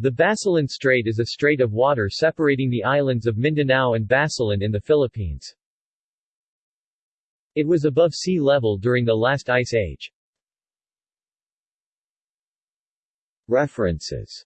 The Basilan Strait is a strait of water separating the islands of Mindanao and Basilan in the Philippines. It was above sea level during the last ice age. References